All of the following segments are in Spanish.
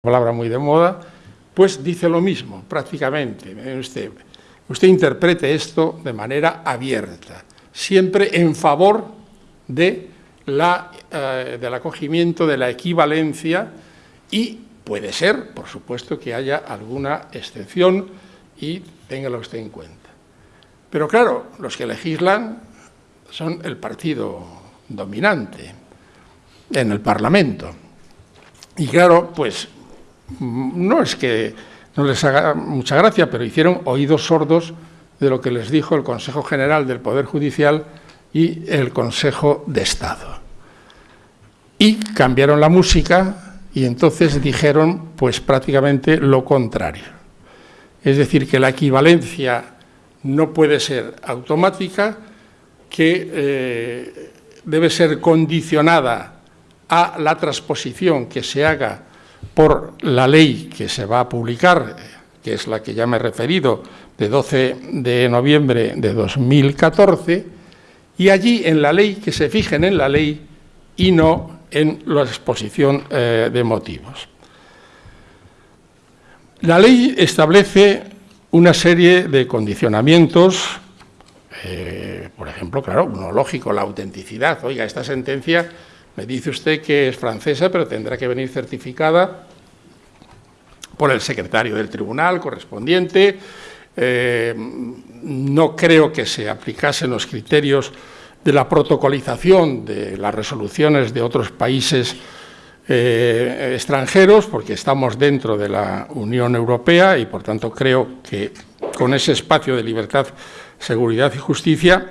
palabra muy de moda, pues dice lo mismo, prácticamente. Usted, usted interprete esto de manera abierta, siempre en favor de la, eh, del acogimiento, de la equivalencia y puede ser, por supuesto, que haya alguna excepción y téngalo usted en cuenta. Pero claro, los que legislan son el partido dominante en el Parlamento. Y claro, pues no es que no les haga mucha gracia, pero hicieron oídos sordos de lo que les dijo el Consejo General del Poder Judicial y el Consejo de Estado. Y cambiaron la música y entonces dijeron pues prácticamente lo contrario. Es decir, que la equivalencia no puede ser automática, que eh, debe ser condicionada a la transposición que se haga por la ley que se va a publicar, que es la que ya me he referido, de 12 de noviembre de 2014, y allí en la ley, que se fijen en la ley y no en la exposición eh, de motivos. La ley establece una serie de condicionamientos, eh, por ejemplo, claro, uno lógico, la autenticidad. Oiga, esta sentencia me dice usted que es francesa, pero tendrá que venir certificada por el secretario del tribunal correspondiente. Eh, no creo que se aplicasen los criterios de la protocolización de las resoluciones de otros países eh, extranjeros, porque estamos dentro de la Unión Europea y, por tanto, creo que con ese espacio de libertad, seguridad y justicia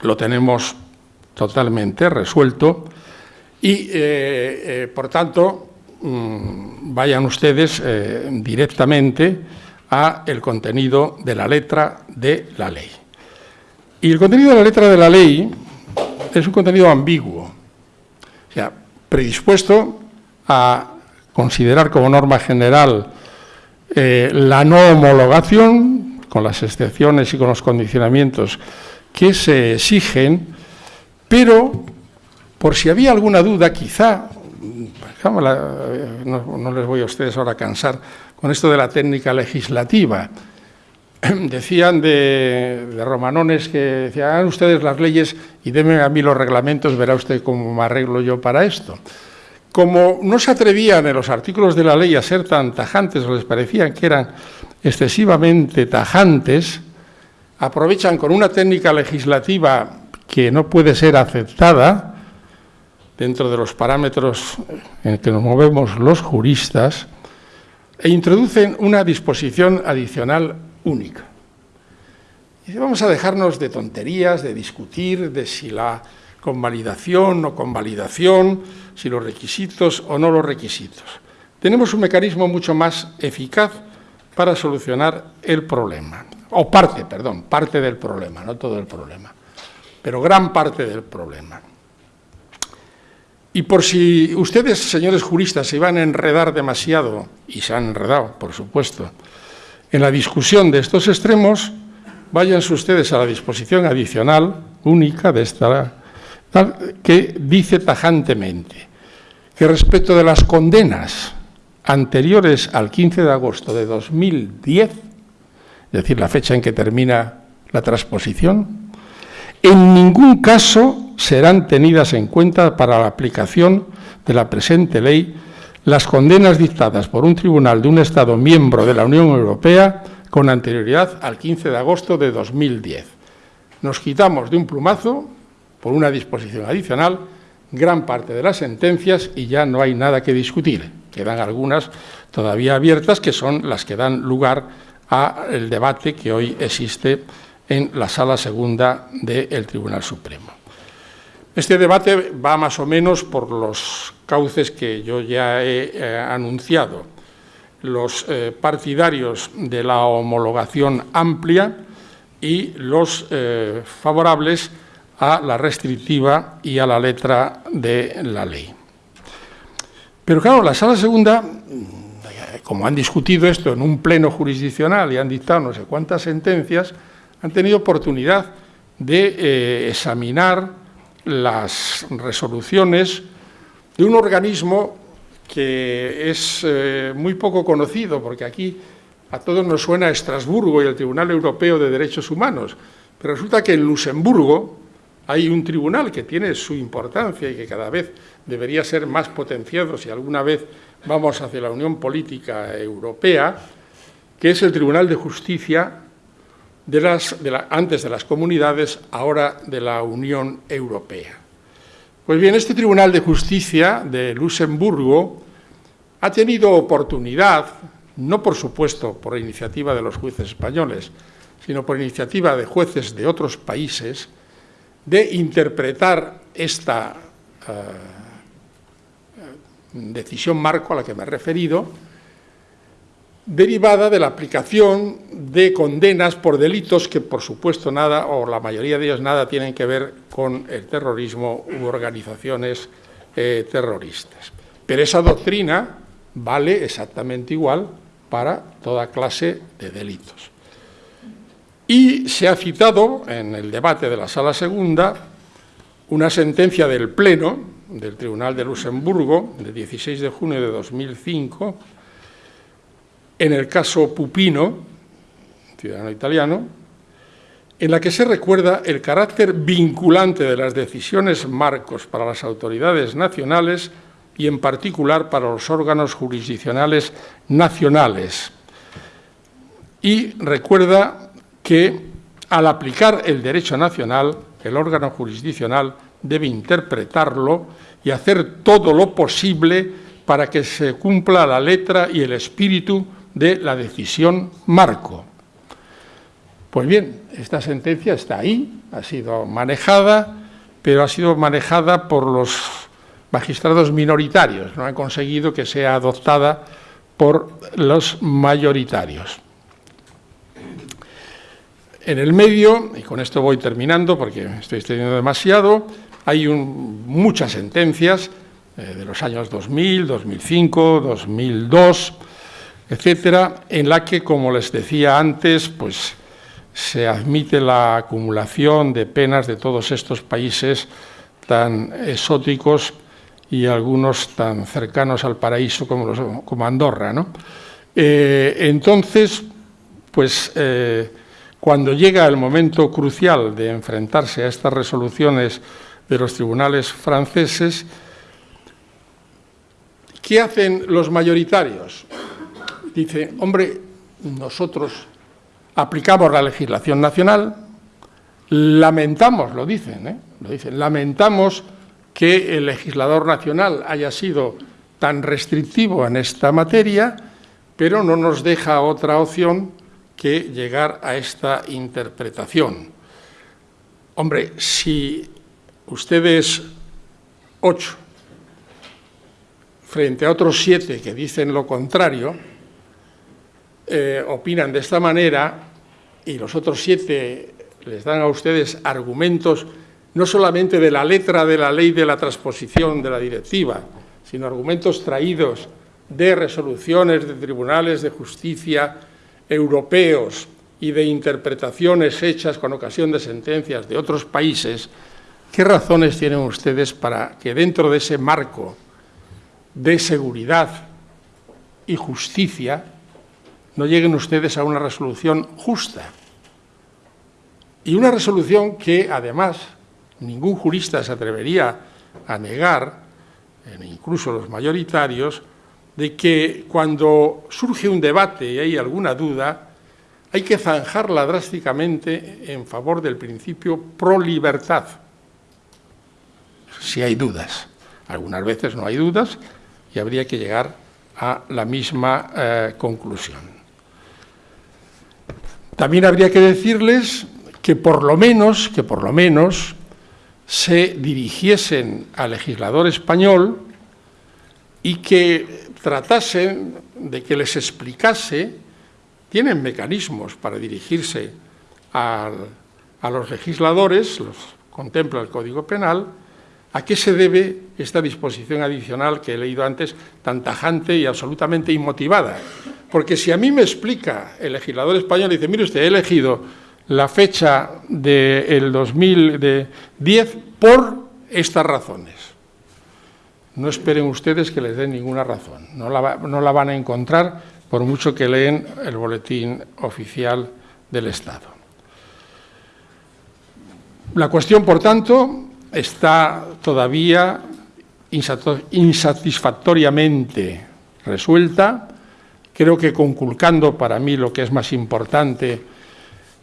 lo tenemos totalmente resuelto y, eh, eh, por tanto, mm, vayan ustedes eh, directamente a el contenido de la letra de la ley. Y el contenido de la letra de la ley es un contenido ambiguo, o sea, predispuesto a considerar como norma general la no homologación, con las excepciones y con los condicionamientos que se exigen, pero por si había alguna duda, quizá, no, les voy a ustedes ahora a cansar con esto de la técnica legislativa, decían de, romanones que decían, hagan ustedes las leyes y denme a mí los reglamentos, verá usted cómo me arreglo yo para esto. Como no se atrevían en los artículos de la ley a ser tan tajantes, o les parecían que eran excesivamente tajantes, aprovechan con una técnica legislativa que no puede ser aceptada, dentro de los parámetros en que nos movemos los juristas, e introducen una disposición adicional única. Y vamos a dejarnos de tonterías, de discutir de si la convalidación o convalidación, si los requisitos o no los requisitos. Tenemos un mecanismo mucho más eficaz para solucionar el problema, o parte, perdón, parte del problema, no todo el problema, pero gran parte del problema. Y por si ustedes, señores juristas, se iban a enredar demasiado, y se han enredado, por supuesto, en la discusión de estos extremos, váyanse ustedes a la disposición adicional única de esta, que dice tajantemente que respecto de las condenas anteriores al 15 de agosto de 2010, es decir, la fecha en que termina la transposición, en ningún caso serán tenidas en cuenta para la aplicación de la presente ley las condenas dictadas por un tribunal de un Estado miembro de la Unión Europea con anterioridad al 15 de agosto de 2010. Nos quitamos de un plumazo, por una disposición adicional, gran parte de las sentencias y ya no hay nada que discutir. Quedan algunas todavía abiertas que son las que dan lugar al debate que hoy existe en la Sala Segunda del Tribunal Supremo. Este debate va más o menos por los cauces que yo ya he eh, anunciado. Los eh, partidarios de la homologación amplia y los eh, favorables a la restrictiva y a la letra de la ley. Pero claro, la Sala Segunda, como han discutido esto en un pleno jurisdiccional y han dictado no sé cuántas sentencias, han tenido oportunidad de examinar las resoluciones de un organismo que es eh, muy poco conocido, porque aquí a todos nos suena Estrasburgo y el Tribunal Europeo de Derechos Humanos, pero resulta que en Luxemburgo hay un tribunal que tiene su importancia y que cada vez debería ser más potenciado si alguna vez vamos hacia la Unión Política Europea, que es el Tribunal de Justicia de las, antes de las comunidades, ahora de la Unión Europea. Pues bien, este Tribunal de Justicia de Luxemburgo ha tenido oportunidad, no por supuesto por iniciativa de los jueces españoles, sino por iniciativa de jueces de otros países, de interpretar esta eh, decisión marco a la que me he referido, derivada de la aplicación de condenas por delitos que, por supuesto, nada, o la mayoría de ellos, nada tienen que ver con el terrorismo u organizaciones eh, terroristas. Pero esa doctrina vale exactamente igual para toda clase de delitos. Y se ha citado en el debate de la Sala Segunda una sentencia del Pleno del Tribunal de Luxemburgo, del 16 de junio de 2005, en el caso Pupino, ciudadano italiano, en la que se recuerda el carácter vinculante de las decisiones marcos para las autoridades nacionales y en particular para los órganos jurisdiccionales nacionales. Y recuerda que al aplicar el derecho nacional, el órgano jurisdiccional debe interpretarlo y hacer todo lo posible para que se cumpla la letra y el espíritu de la decisión marco. Pues bien, esta sentencia está ahí, ha sido manejada, pero ha sido manejada por los magistrados minoritarios, no han conseguido que sea adoptada por los mayoritarios. En el medio, y con esto voy terminando porque estoy extendiendo demasiado, hay muchas sentencias eh, de los años 2000, 2005, 2002, etcétera, en la que, como les decía antes, pues se admite la acumulación de penas de todos estos países tan exóticos y algunos tan cercanos al paraíso como, Andorra. ¿no? Eh, entonces, pues eh, cuando llega el momento crucial de enfrentarse a estas resoluciones de los tribunales franceses, ¿qué hacen los mayoritarios? Dice, hombre, nosotros aplicamos la legislación nacional, lamentamos, lo dicen, ¿eh? lo dicen, lamentamos que el legislador nacional haya sido tan restrictivo en esta materia, pero no nos deja otra opción que llegar a esta interpretación. Hombre, si ustedes ocho frente a otros siete que dicen lo contrario, eh, opinan de esta manera y los otros siete les dan a ustedes argumentos no solamente de la letra de la ley de la transposición de la directiva, sino argumentos traídos de resoluciones de tribunales de justicia europeos y de interpretaciones hechas con ocasión de sentencias de otros países, ¿qué razones tienen ustedes para que dentro de ese marco de seguridad y justicia no lleguen ustedes a una resolución justa? Y una resolución que, además, ningún jurista se atrevería a negar, incluso los mayoritarios, de que cuando surge un debate y hay alguna duda, hay que zanjarla drásticamente en favor del principio pro libertad, si hay dudas. Algunas veces no hay dudas y habría que llegar a la misma eh, conclusión. También habría que decirles que por lo menos, que por lo menos se dirigiesen al legislador español y que tratasen de que les explicase, tienen mecanismos para dirigirse a los legisladores, los contempla el Código Penal, a qué se debe esta disposición adicional que he leído antes, tan tajante y absolutamente inmotivada. Porque si a mí me explica el legislador español dice, mire usted, he elegido la fecha del 2010 por estas razones. no esperen ustedes que les den ninguna razón. No la, no la van a encontrar por mucho que leen el boletín oficial del Estado. La cuestión, por tanto, está todavía insatisfactoriamente resuelta, creo que conculcando para mí lo que es más importante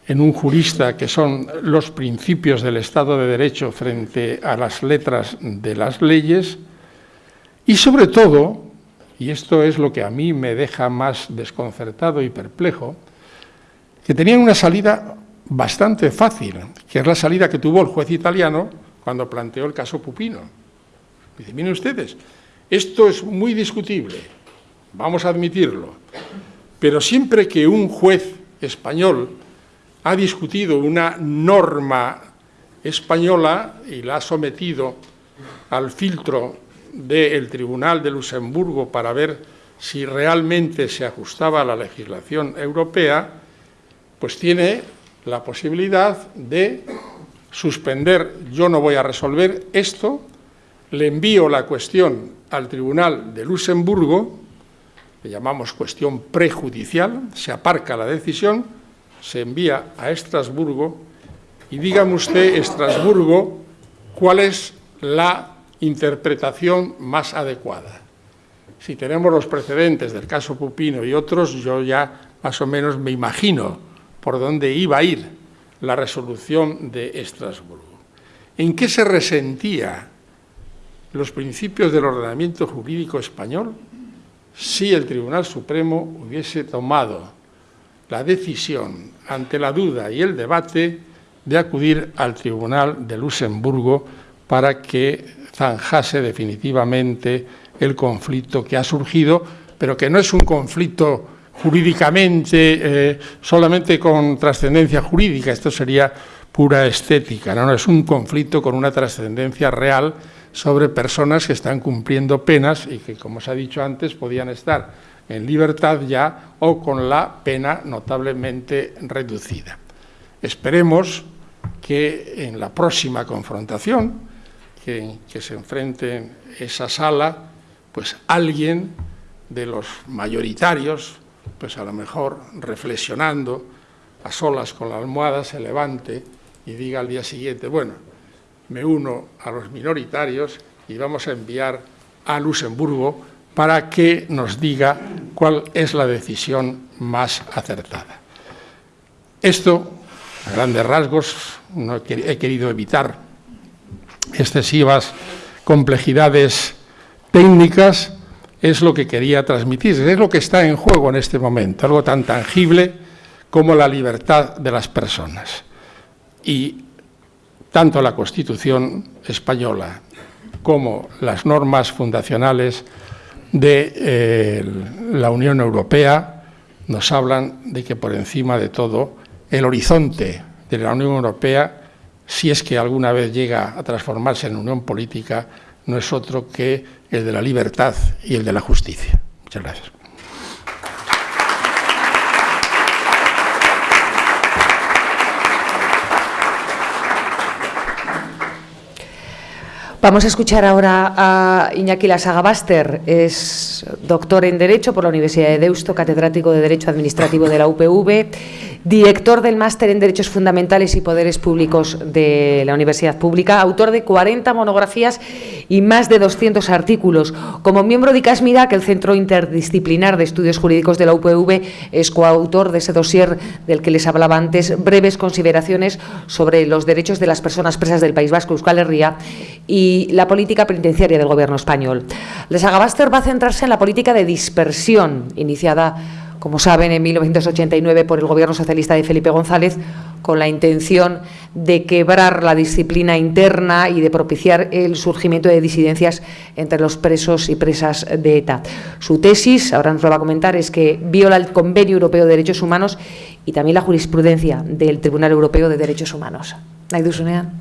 en un jurista, que son los principios del Estado de Derecho frente a las letras de las leyes, y sobre todo, y esto es lo que a mí me deja más desconcertado y perplejo, que tenían una salida bastante fácil, que es la salida que tuvo el juez italiano cuando planteó el caso Pupino. Dice, miren ustedes, esto es muy discutible, vamos a admitirlo, pero siempre que un juez español ha discutido una norma española y la ha sometido al filtro del Tribunal de Luxemburgo para ver si realmente se ajustaba a la legislación europea, pues tiene la posibilidad de suspender, yo no voy a resolver esto, le envío la cuestión al Tribunal de Luxemburgo, le llamamos cuestión prejudicial, se aparca la decisión, se envía a Estrasburgo y dígame usted, Estrasburgo, cuál es la interpretación más adecuada. Si tenemos los precedentes del caso Pupino y otros, yo ya más o menos me imagino por dónde iba a ir la resolución de Estrasburgo. ¿En qué se resentía los principios del ordenamiento jurídico español si el Tribunal Supremo hubiese tomado la decisión ante la duda y el debate de acudir al Tribunal de Luxemburgo para que zanjase definitivamente el conflicto que ha surgido, pero que no es un conflicto jurídicamente eh, solamente con trascendencia jurídica, esto sería pura estética, ¿no? es un conflicto con una trascendencia real sobre personas que están cumpliendo penas y que, como se ha dicho antes, podían estar en libertad ya o con la pena notablemente reducida. Esperemos que en la próxima confrontación que, se enfrente esa sala, pues alguien de los mayoritarios, pues a lo mejor reflexionando a solas con la almohada, se levante y diga al día siguiente, bueno, me uno a los minoritarios y vamos a enviar a Luxemburgo para que nos diga cuál es la decisión más acertada. Esto, a grandes rasgos, no he querido evitar excesivas complejidades técnicas, es lo que quería transmitir, es lo que está en juego en este momento, algo tan tangible como la libertad de las personas. Y tanto la Constitución española como las normas fundacionales de eh, la Unión Europea nos hablan de que por encima de todo el horizonte de la Unión Europea, si es que alguna vez llega a transformarse en unión política, no es otro que el de la libertad y el de la justicia. Muchas gracias. Vamos a escuchar ahora a Iñaki Lasagabaster, es doctor en Derecho por la Universidad de Deusto, catedrático de Derecho Administrativo de la UPV, director del Máster en Derechos Fundamentales y Poderes Públicos de la Universidad Pública, autor de 40 monografías y más de 200 artículos. Como miembro de ICASMIDA, que el Centro Interdisciplinar de Estudios Jurídicos de la UPV es coautor de ese dossier del que les hablaba antes, breves consideraciones sobre los derechos de las personas presas del País Vasco, Euskal Herria, y la política penitenciaria del Gobierno español. Les Agabaster va a centrarse en la política de dispersión iniciada como saben, en 1989 por el Gobierno socialista de Felipe González, con la intención de quebrar la disciplina interna y de propiciar el surgimiento de disidencias entre los presos y presas de ETA. Su tesis, ahora nos lo va a comentar, es que viola el Convenio Europeo de Derechos Humanos y también la jurisprudencia del Tribunal Europeo de Derechos Humanos. Nahi duzunean?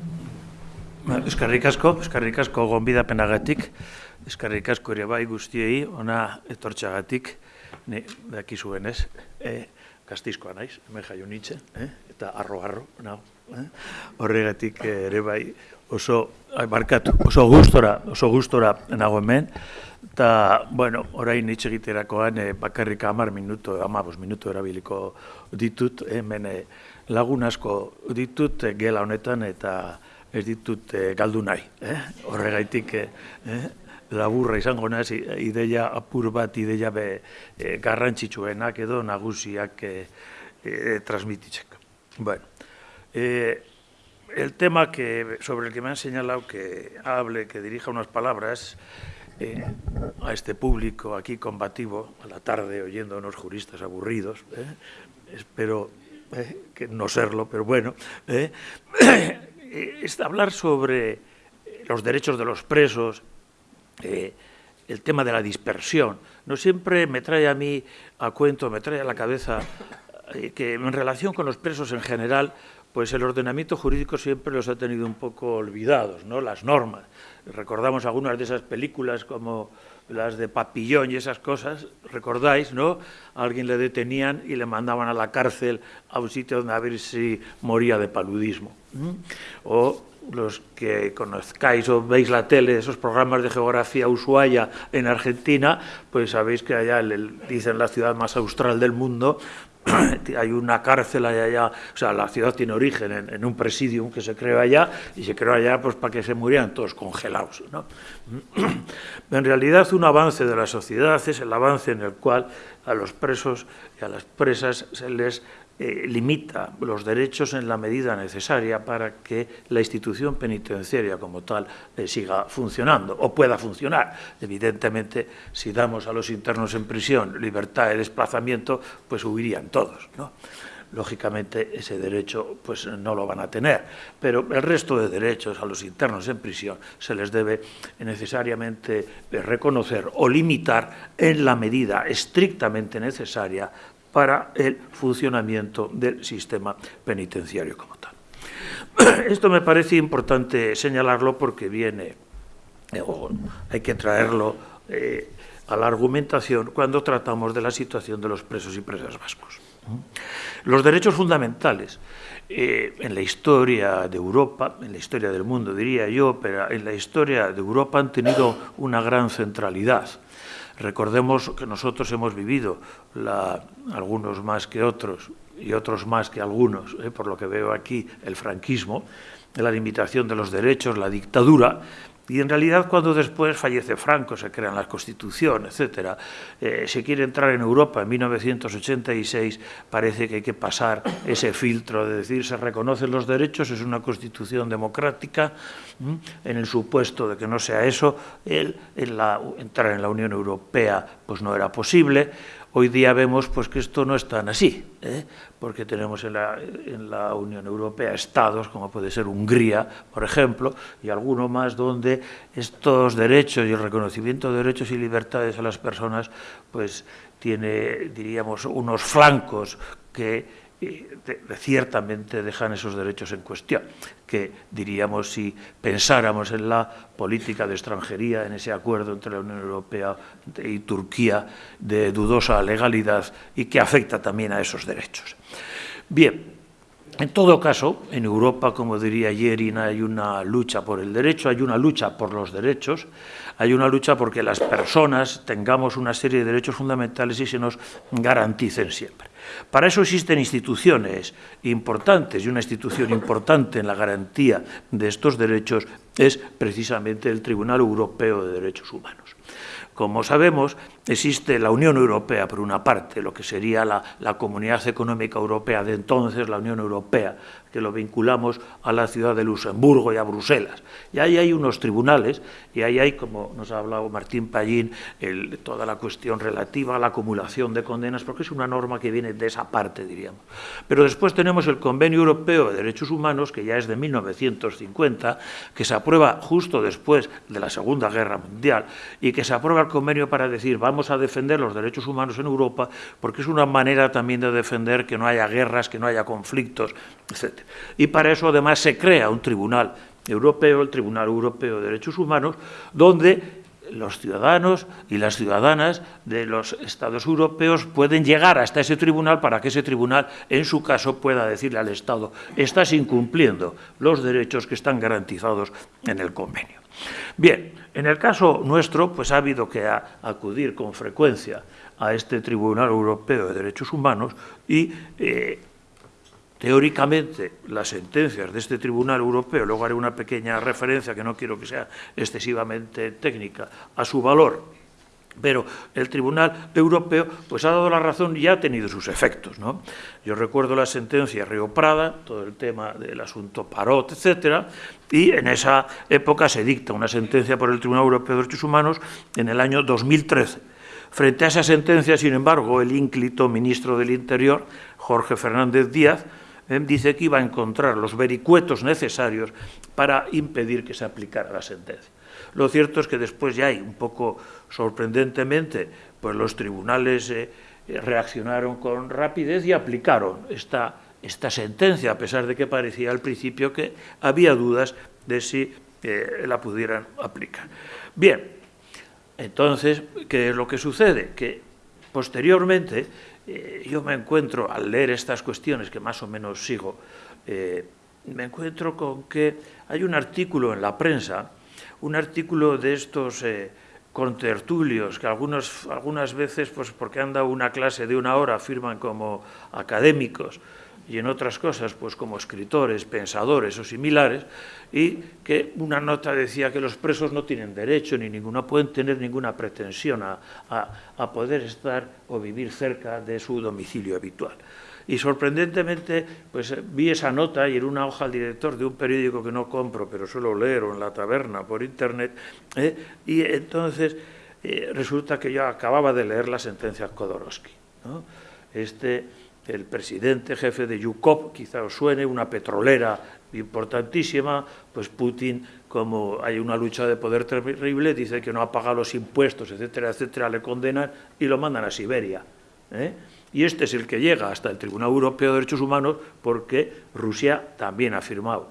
Eskerrik asko, eskerrik asko penagatik, eskerrik asko ere bai guztiei, ona etortxagatik, ni daki zuen ez, e, gaztizkoa naiz, hemen jaio nitxe, eh? eta arro-arro, nao. Eh? Horregatik ere bai oso, barkatu, oso gustora, oso gustora nago hemen, eta, bueno, orain nitxe egiterakoan e, bakarrik amar minuto, amabos minuto erabiliko ditut, hemen e, lagun asko ditut gela honetan eta ez ditut galdu nahi. Eh? Horregaitik, eh? Laburra izango naz, ideia apur bat, ideia be, e, garrantzitsuenak edo nagusiak e, e, transmititzeko. Bueno, eh, el tema que, sobre el que me han señalado que hable, que dirija unas palabras eh, a este público aquí combativo, a la tarde oyendo a unos juristas aburridos, eh, espero eh, que no serlo, pero bueno, eh, es hablar sobre los derechos de los presos, eh, el tema de la dispersión. No siempre me trae a mí a cuento, me trae a la cabeza eh, que en relación con los presos en general, pues el ordenamiento jurídico siempre los ha tenido un poco olvidados, ¿no? Las normas. Recordamos algunas de esas películas como las de Papillón y esas cosas, recordáis, ¿no? Alguien le detenían y le mandaban a la cárcel a un sitio donde a ver si moría de paludismo. O los que conozcáis o veis la tele, esos programas de geografía Ushuaia en Argentina, pues sabéis que allá dicen la ciudad más austral del mundo, hay una cárcel allá, o sea, la ciudad tiene origen en, un presidium que se creó allá y se creó allá pues para que se murieran todos congelados. ¿no? en realidad un avance de la sociedad es el avance en el cual a los presos y a las presas se les eh, limita los derechos en la medida necesaria para que la institución penitenciaria como tal eh, siga funcionando o pueda funcionar. Evidentemente, si damos a los internos en prisión libertad de desplazamiento, pues huirían todos. ¿no? lógicamente ese derecho pues no lo van a tener, pero el resto de derechos a los internos en prisión se les debe necesariamente reconocer o limitar en la medida estrictamente necesaria para el funcionamiento del sistema penitenciario como tal. Esto me parece importante señalarlo porque viene, eh, hay que traerlo eh, a la argumentación cuando tratamos de la situación de los presos y presas vascos. Los derechos fundamentales eh, en la historia de Europa, en la historia del mundo diría yo, pero en la historia de Europa han tenido una gran centralidad. Recordemos que nosotros hemos vivido, la, algunos más que otros y otros más que algunos, eh, por lo que veo aquí, el franquismo, la limitación de los derechos, la dictadura, y en realidad cuando después fallece Franco, se crean las constituciones, etcétera, eh, se quiere entrar en Europa en 1986, parece que hay que pasar ese filtro de decir se reconocen los derechos, es una constitución democrática, en el supuesto de que no sea eso, el, entrar en la Unión Europea pues no era posible, Hoy día vemos pues, que esto no es tan así, ¿eh? porque tenemos en la, en la, Unión Europea estados, como puede ser Hungría, por ejemplo, y alguno más donde estos derechos y el reconocimiento de derechos y libertades a las personas pues, tiene, diríamos, unos flancos que y ciertamente dejan esos derechos en cuestión, que diríamos si pensáramos en la política de extranjería, en ese acuerdo entre la Unión Europea y Turquía de dudosa legalidad y que afecta también a esos derechos. Bien, en todo caso, en Europa, como diría Yerin, hay una lucha por el derecho, hay una lucha por los derechos, hay una lucha porque las personas tengamos una serie de derechos fundamentales y se nos garanticen siempre. Para eso existen instituciones importantes y una institución importante en la garantía de estos derechos es precisamente el Tribunal Europeo de Derechos Humanos. Como sabemos, existe la Unión Europea, por una parte, lo que sería la, Comunidad Económica Europea de entonces, la Unión Europea, que lo vinculamos a la ciudad de Luxemburgo y a Bruselas. Y ahí hay unos tribunales, y ahí hay, como nos ha hablado Martín Pallín, toda la cuestión relativa a la acumulación de condenas, porque es una norma que viene de esa parte, diríamos. Pero después tenemos el Convenio Europeo de Derechos Humanos, que ya es de 1950, que se aprueba justo después de la Segunda Guerra Mundial, y que se aprueba el convenio para decir, vamos a defender los derechos humanos en Europa, porque es una manera también de defender que no haya guerras, que no haya conflictos, etc. Y para eso además se crea un tribunal europeo, el Tribunal Europeo de Derechos Humanos, donde los ciudadanos y las ciudadanas de los Estados europeos pueden llegar hasta ese tribunal para que ese tribunal, en su caso, pueda decirle al Estado estás incumpliendo los derechos que están garantizados en el convenio. Bien, en el caso nuestro, pues ha habido que acudir con frecuencia a este Tribunal Europeo de Derechos Humanos y eh, Teóricamente, las sentencias de este Tribunal Europeo, luego haré una pequeña referencia que no quiero que sea excesivamente técnica, a su valor, pero el Tribunal Europeo pues ha dado la razón y ha tenido sus efectos. ¿no? Yo recuerdo la sentencia Río Prada, todo el tema del asunto Parot, etcétera, y en esa época se dicta una sentencia por el Tribunal Europeo de Derechos Humanos en el año 2013. Frente a esa sentencia, sin embargo, el ínclito ministro del Interior, Jorge Fernández Díaz, ¿eh? dice que iba a encontrar los vericuetos necesarios para impedir que se aplicara la sentencia. Lo cierto es que después ya hay, un poco sorprendentemente, pues los tribunales eh, reaccionaron con rapidez y aplicaron esta, esta sentencia, a pesar de que parecía al principio que había dudas de si eh, la pudieran aplicar. Bien, entonces, ¿qué es lo que sucede? Que posteriormente eh, yo me encuentro, al leer estas cuestiones que más o menos sigo, eh, me encuentro con que hay un artículo en la prensa, un artículo de estos eh, contertulios que algunos, algunas veces, pues porque han dado una clase de una hora, firman como académicos, y en otras cosas, pues como escritores, pensadores o similares, y que una nota decía que los presos no tienen derecho ni ninguna, pueden tener ninguna pretensión a, a, poder estar o vivir cerca de su domicilio habitual. Y sorprendentemente, pues vi esa nota y en una hoja al director de un periódico que no compro, pero suelo leer o en la taberna por internet, ¿eh? y entonces eh, resulta que yo acababa de leer la sentencia Kodorowski. ¿no? Este, el presidente jefe de Yukov, quizá os suene, una petrolera importantísima, pues Putin, como hay una lucha de poder terrible, dice que no ha pagado los impuestos, etcétera, etcétera, le condenan y lo mandan a Siberia. ¿eh? Y este es el que llega hasta el Tribunal Europeo de Derechos Humanos porque Rusia también ha firmado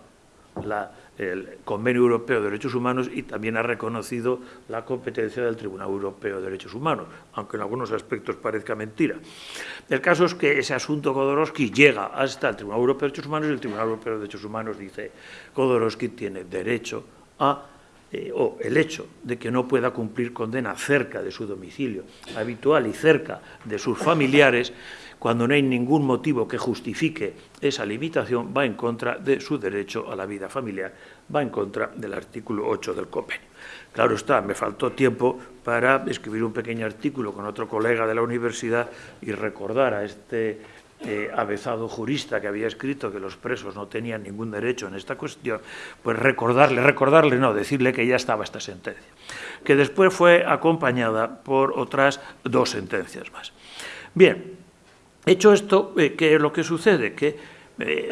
la, el Convenio Europeo de Derechos Humanos y también ha reconocido la competencia del Tribunal Europeo de Derechos Humanos, aunque en algunos aspectos parezca mentira. El caso es que ese asunto Kodorowski llega hasta el Tribunal Europeo de Derechos Humanos y el Tribunal Europeo de Derechos Humanos dice Kodorowski tiene derecho a eh, o el hecho de que no pueda cumplir condena cerca de su domicilio habitual y cerca de sus familiares cuando no hay ningún motivo que justifique esa limitación, va en contra de su derecho a la vida familiar, va en contra del artículo 8 del convenio. Claro está, me faltó tiempo para escribir un pequeño artículo con otro colega de la universidad y recordar a este eh, avezado jurista que había escrito que los presos no tenían ningún derecho en esta cuestión, pues recordarle, recordarle, no, decirle que ya estaba esta sentencia, que después fue acompañada por otras dos sentencias más. Bien, Hecho esto, eh, ¿qué es lo que sucede? Que eh,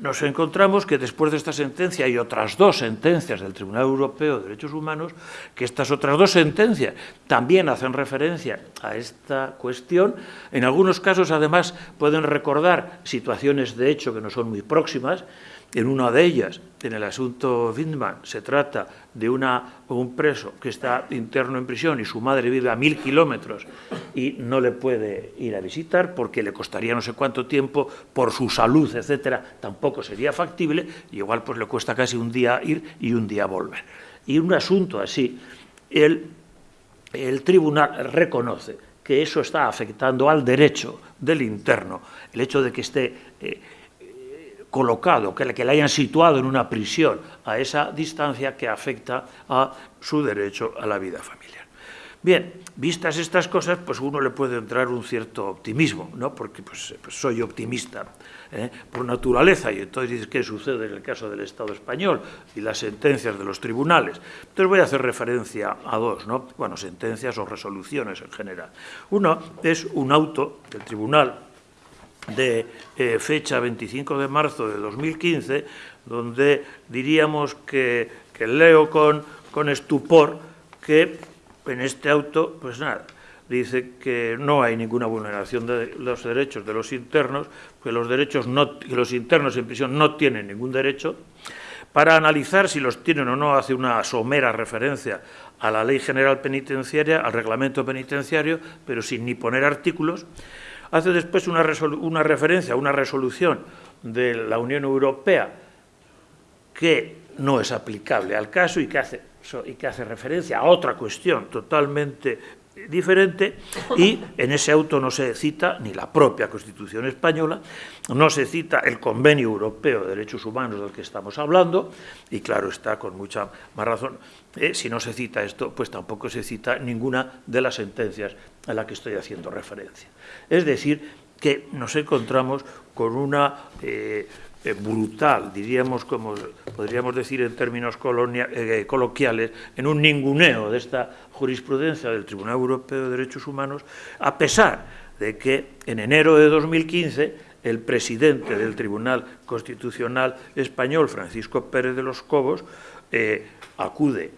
nos encontramos que después de esta sentencia hay otras dos sentencias del Tribunal Europeo de Derechos Humanos, que estas otras dos sentencias también hacen referencia a esta cuestión. En algunos casos, además, pueden recordar situaciones de hecho que no son muy próximas, en una de ellas, en el asunto Windman, se trata de un preso que está interno en prisión y su madre vive a mil kilómetros y no le puede ir a visitar porque le costaría no sé cuánto tiempo por su salud, etcétera, tampoco sería factible y igual pues le cuesta casi un día ir y un día volver. Y un asunto así, el, el tribunal reconoce que eso está afectando al derecho del interno, el hecho de que esté... Eh, colocado, que que hayan situado en una prisión a esa distancia que afecta a su derecho a la vida familiar. Bien, vistas estas cosas, pues uno le puede entrar un cierto optimismo, ¿no? porque pues, pues soy optimista ¿eh? por naturaleza, y entonces ¿qué sucede en el caso del Estado español y las sentencias de los tribunales? Entonces voy a hacer referencia a dos, ¿no? bueno, sentencias o resoluciones en general. Uno es un auto del Tribunal de eh, fecha 25 de marzo de 2015, donde diríamos que, que leo con, con estupor que en este auto, pues nada, dice que no hay ninguna vulneración de los derechos de los internos, que los derechos no, que los internos en prisión no tienen ningún derecho, para analizar si los tienen o no, hace una somera referencia a la Ley General Penitenciaria, al Reglamento Penitenciario, pero sin ni poner artículos. Hace después una, referencia a una resolución de la Unión Europea que no es aplicable al caso y que hace referencia a otra cuestión totalmente diferente y en ese auto no se cita ni la propia Constitución española, no se cita el Convenio Europeo de Derechos Humanos del que estamos hablando y claro está con mucha más razón, eh, si no se cita esto, pues tampoco se cita ninguna de las sentencias a las que estoy haciendo referencia. Es decir, que nos encontramos con una eh, eh, brutal, diríamos como podríamos decir en términos eh, coloquiales, en un ninguneo de esta jurisprudencia del Tribunal Europeo de Derechos Humanos, a pesar de que en enero de 2015 el presidente del Tribunal Constitucional Español, Francisco Pérez de los Cobos, eh, acude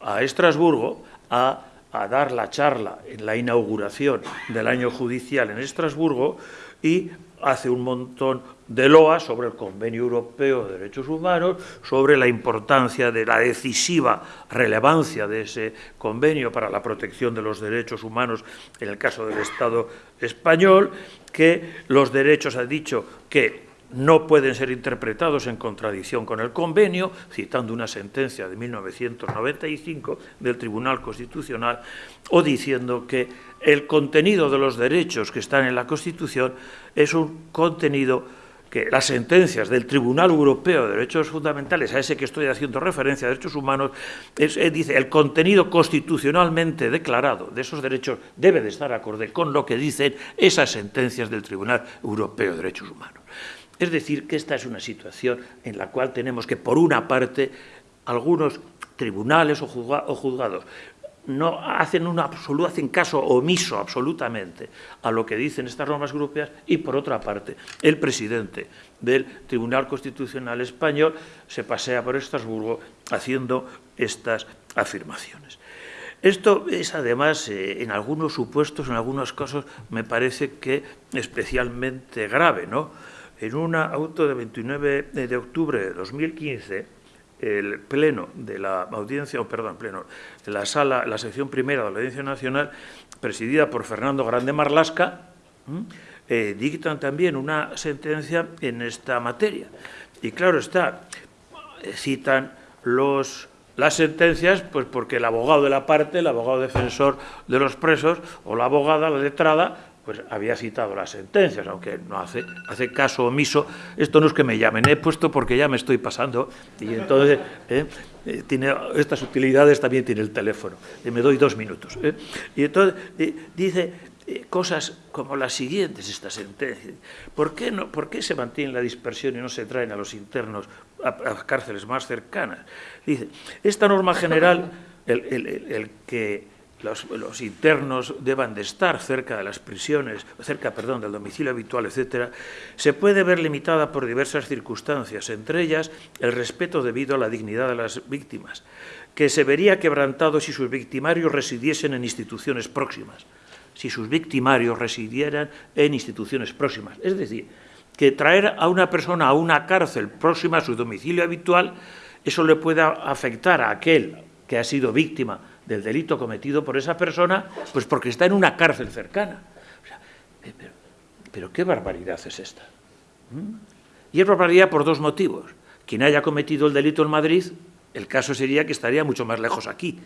a Estrasburgo a, a dar la charla en la inauguración del año judicial en Estrasburgo y hace un montón de loas sobre el Convenio Europeo de Derechos Humanos, sobre la importancia de la decisiva relevancia de ese convenio para la protección de los derechos humanos en el caso del Estado español, que los derechos, ha dicho, que no pueden ser interpretados en contradicción con el convenio, citando una sentencia de 1995 del Tribunal Constitucional, o diciendo que el contenido de los derechos que están en la Constitución es un contenido que las sentencias del Tribunal Europeo de Derechos Fundamentales, a ese que estoy haciendo referencia, derechos humanos, eh, dice el contenido constitucionalmente declarado de esos derechos debe de estar acorde con lo que dicen esas sentencias del Tribunal Europeo de Derechos Humanos. Es decir, que esta es una situación en la cual tenemos que, por una parte, algunos tribunales o juzgados no hacen, un absoluto, hacen caso omiso absolutamente a lo que dicen estas normas europeas y, por otra parte, el presidente del Tribunal Constitucional Español se pasea por Estrasburgo haciendo estas afirmaciones. Esto es, además, eh, en algunos supuestos, en algunos casos, me parece que especialmente grave, ¿no?, en un auto de 29 de octubre de 2015, el pleno de la audiencia, o perdón, pleno, de la sala, la sección primera de la Audiencia Nacional, presidida por Fernando Grande Marlasca, eh, dictan también una sentencia en esta materia. Y claro está, eh, citan los, las sentencias, pues porque el abogado de la parte, el abogado defensor de los presos, o la abogada, la letrada, pues había citado las sentencias, aunque no hace, hace caso omiso. Esto no es que me llamen, he puesto porque ya me estoy pasando y entonces ¿eh? Eh, tiene estas utilidades también tiene el teléfono. Y me doy dos minutos. ¿eh? Y entonces dice cosas como las siguientes, esta sentencia. ¿Por qué, no, ¿Por qué se mantiene la dispersión y no se traen a los internos a, cárceles más cercanas? Dice, esta norma general, el que los, internos deban de estar cerca de las prisiones, cerca, perdón, del domicilio habitual, etcétera, se puede ver limitada por diversas circunstancias, entre ellas el respeto debido a la dignidad de las víctimas, que se vería quebrantado si sus victimarios residiesen en instituciones próximas, si sus victimarios residieran en instituciones próximas. Es decir, que traer a una persona a una cárcel próxima a su domicilio habitual, eso le pueda afectar a aquel que ha sido víctima del delito cometido por esa persona, pues porque está en una cárcel cercana. Eh, pero, ¿qué barbaridad es esta? Y es barbaridad por dos motivos. Quien haya cometido el delito en Madrid, el caso sería que estaría mucho más lejos aquí.